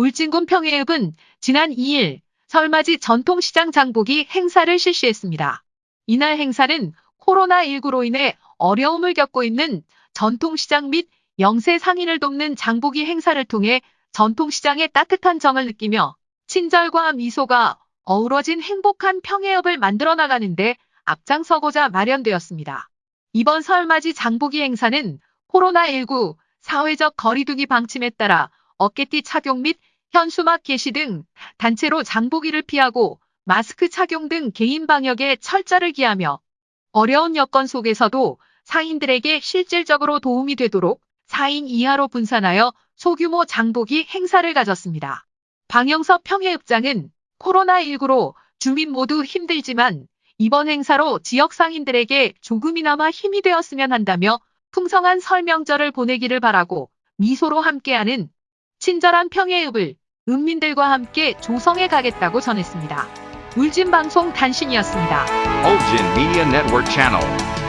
울진군 평해읍은 지난 2일 설맞이 전통시장 장보기 행사를 실시했습니다. 이날 행사는 코로나19로 인해 어려움을 겪고 있는 전통시장 및 영세 상인을 돕는 장보기 행사를 통해 전통시장의 따뜻한 정을 느끼며 친절과 미소가 어우러진 행복한 평해읍을 만들어 나가는데 앞장서고자 마련되었습니다. 이번 설맞이 장보기 행사는 코로나19 사회적 거리두기 방침에 따라 어깨띠 착용 및 현수막 게시 등 단체로 장보기를 피하고 마스크 착용 등 개인 방역에 철저를 기하며 어려운 여건 속에서도 상인들에게 실질적으로 도움이 되도록 4인 이하로 분산하여 소규모 장보기 행사를 가졌습니다. 방영섭 평해읍장은 코로나19로 주민 모두 힘들지만 이번 행사로 지역 상인들에게 조금이나마 힘이 되었으면 한다며 풍성한 설명절을 보내기를 바라고 미소로 함께하는 친절한 평해읍을 은민들과 함께 조성해 가겠다고 전했습니다. 울진방송 단신이었습니다. Ulgin Media Network Channel.